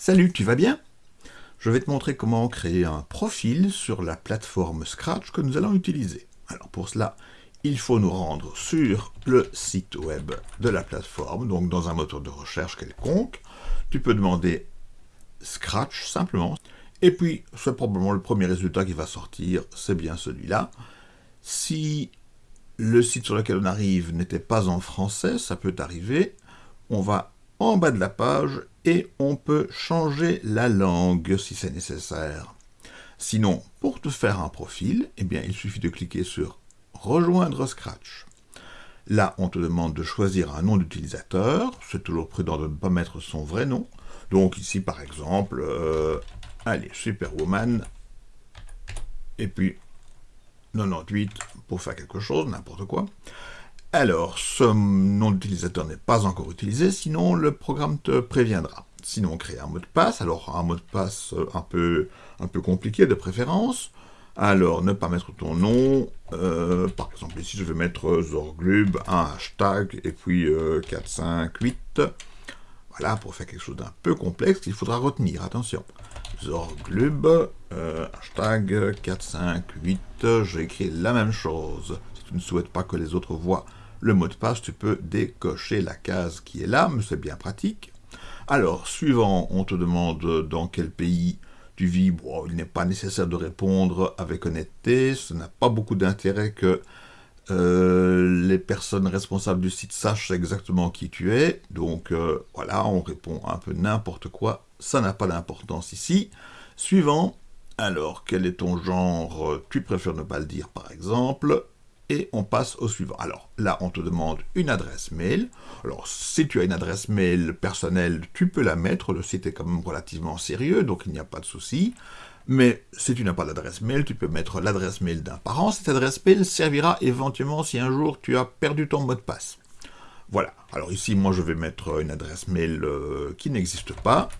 Salut, tu vas bien? Je vais te montrer comment créer un profil sur la plateforme Scratch que nous allons utiliser. Alors pour cela, il faut nous rendre sur le site web de la plateforme, donc dans un moteur de recherche quelconque. Tu peux demander Scratch simplement, et puis c'est probablement le premier résultat qui va sortir, c'est bien celui-là. Si le site sur lequel on arrive n'était pas en français, ça peut arriver, on va en bas de la page on peut changer la langue si c'est nécessaire. Sinon, pour te faire un profil, eh bien, il suffit de cliquer sur « Rejoindre Scratch ». Là, on te demande de choisir un nom d'utilisateur. C'est toujours prudent de ne pas mettre son vrai nom. Donc ici, par exemple, euh, allez, Superwoman, et puis 98 pour faire quelque chose, n'importe quoi. Alors, ce nom d'utilisateur n'est pas encore utilisé, sinon le programme te préviendra. Sinon, créer un mot de passe, alors un mot de passe un peu, un peu compliqué de préférence. Alors, ne pas mettre ton nom, euh, par exemple ici je vais mettre Zorglub, un hashtag, et puis 4, 5, 8. Voilà, pour faire quelque chose d'un peu complexe qu'il faudra retenir, attention. Zorglub, euh, hashtag 4, 5, 8, j'ai écrit la même chose. Si tu ne souhaites pas que les autres voient le mot de passe, tu peux décocher la case qui est là, mais c'est bien pratique. Alors, suivant, on te demande dans quel pays tu vis. Bon, il n'est pas nécessaire de répondre avec honnêteté, ce n'a pas beaucoup d'intérêt que euh, les personnes responsables du site sachent exactement qui tu es. Donc euh, voilà, on répond un peu n'importe quoi, ça n'a pas d'importance ici. Suivant, alors quel est ton genre? Tu préfères ne pas le dire par exemple et on passe au suivant. Alors là, on te demande une adresse mail. Alors si tu as une adresse mail personnelle, tu peux la mettre, le site est quand même relativement sérieux, donc il n'y a pas de souci. Mais si tu n'as pas d'adresse mail, tu peux mettre l'adresse mail d'un parent. Cette adresse mail servira éventuellement si un jour tu as perdu ton mot de passe. Voilà. Alors ici, moi, je vais mettre une adresse mail euh, qui n'existe pas.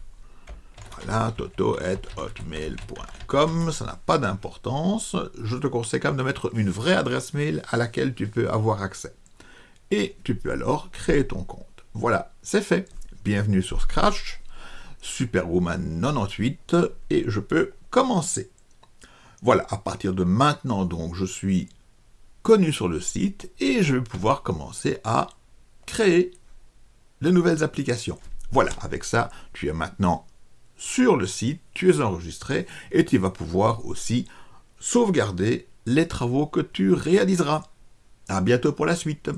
Voilà, toto.hotmail.com, ça n'a pas d'importance. Je te conseille quand même de mettre une vraie adresse mail à laquelle tu peux avoir accès. Et tu peux alors créer ton compte. Voilà, c'est fait. Bienvenue sur Scratch, Superwoman 98, et je peux commencer. Voilà, à partir de maintenant, donc, je suis connu sur le site, et je vais pouvoir commencer à créer de nouvelles applications. Voilà, avec ça, tu es maintenant sur le site, tu es enregistré et tu vas pouvoir aussi sauvegarder les travaux que tu réaliseras. À bientôt pour la suite.